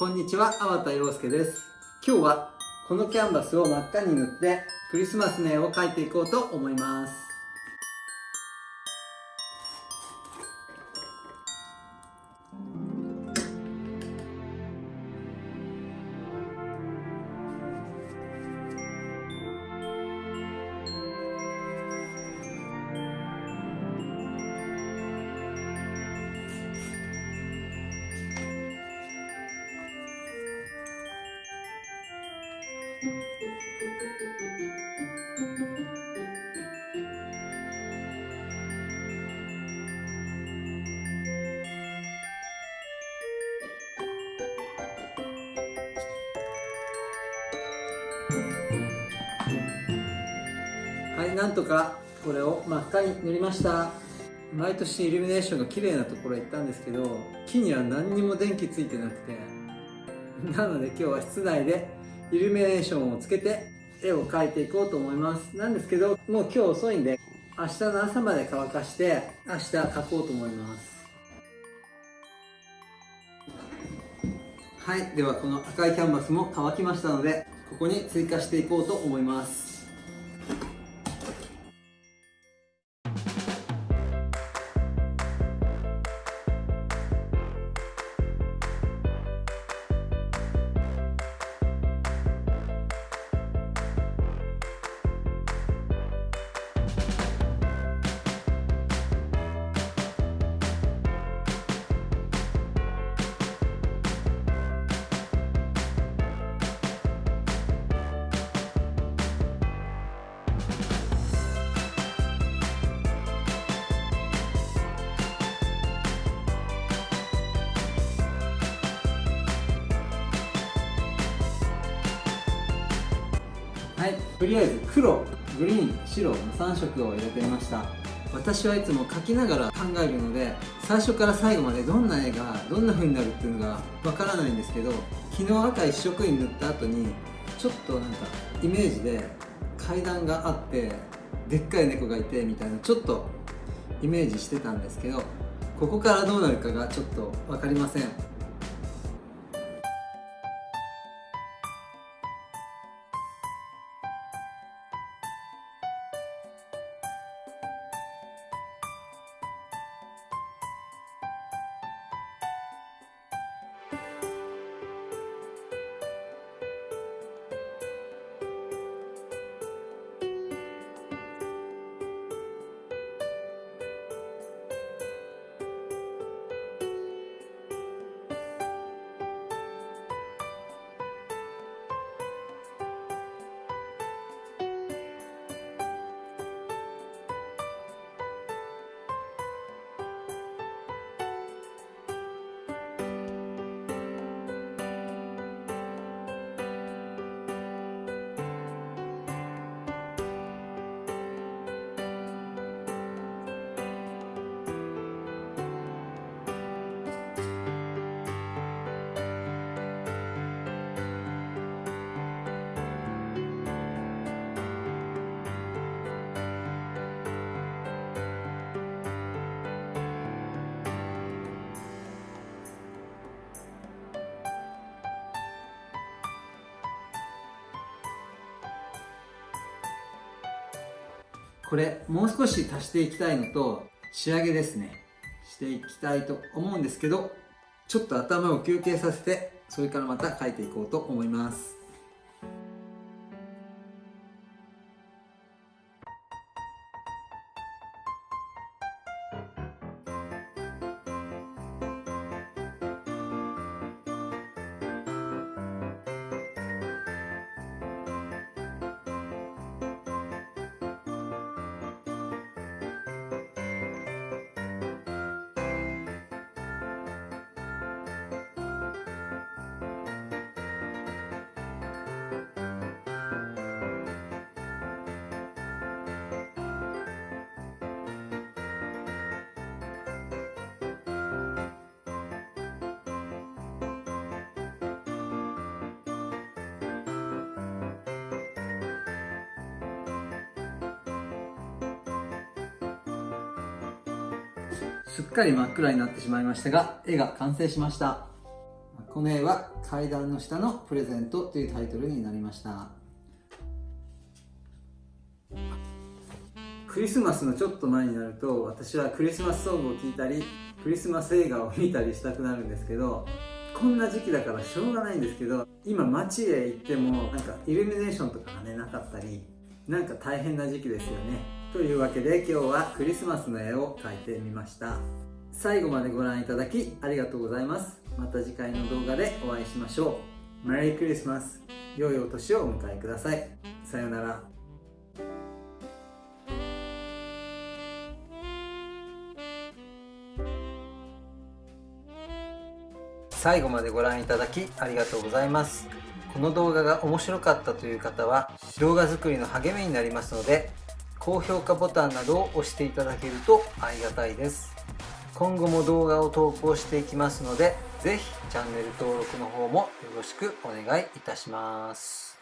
こんにちは、粟田洋介です。今日はこのキャンバスを真っ赤に塗ってクリスマスの絵を描いていこうと思います。なんとかこれを真っ赤に塗りました。毎年イルミネーションが綺麗なところへ行ったんですけど、木には何にも電気ついてなくて、なので今日は室内でイルミネーションをつけて絵を描いていこうと思います。なんですけど、もう今日遅いんで、明日の朝まで乾かして、明日描こうと思います。はい、ではこの赤いキャンバスも乾きましたので、ここに追加していこうと思います。とりあえず黒、グリーン、白の3色を入れてみました。私はいつも描きながら考えるので最初から最後までどんな絵がどんな風になるっていうのがわからないんですけど昨日赤一色に塗った後にちょっとなんかイメージで階段があってでっかい猫がいてみたいなちょっとイメージしてたんですけどここからどうなるかがちょっと分かりません。これもう少し足していきたいのと仕上げですね。していきたいと思うんですけどちょっと頭を休憩させてそれからまた描いていこうと思います。すっかり真っ暗になってしまいましたが絵が完成しました。この絵は階段の下のプレゼントというタイトルになりました。クリスマスのちょっと前になると私はクリスマスソングを聴いたりクリスマス映画を見たりしたくなるんですけどこんな時期だからしょうがないんですけど今街へ行ってもなんかイルミネーションとかがねなかったりなんか大変な時期ですよね。というわけで今日はクリスマスの絵を描いてみました。最後までご覧いただきありがとうございます。また次回の動画でお会いしましょう。メリークリスマス良いお年をお迎えください。さようなら。最後までご覧いただきありがとうございます。この動画が面白かったという方は動画作りの励みになりますので高評価ボタンなどを押していただけるとありがたいです。今後も動画を投稿していきますので是非チャンネル登録の方もよろしくお願いいたします。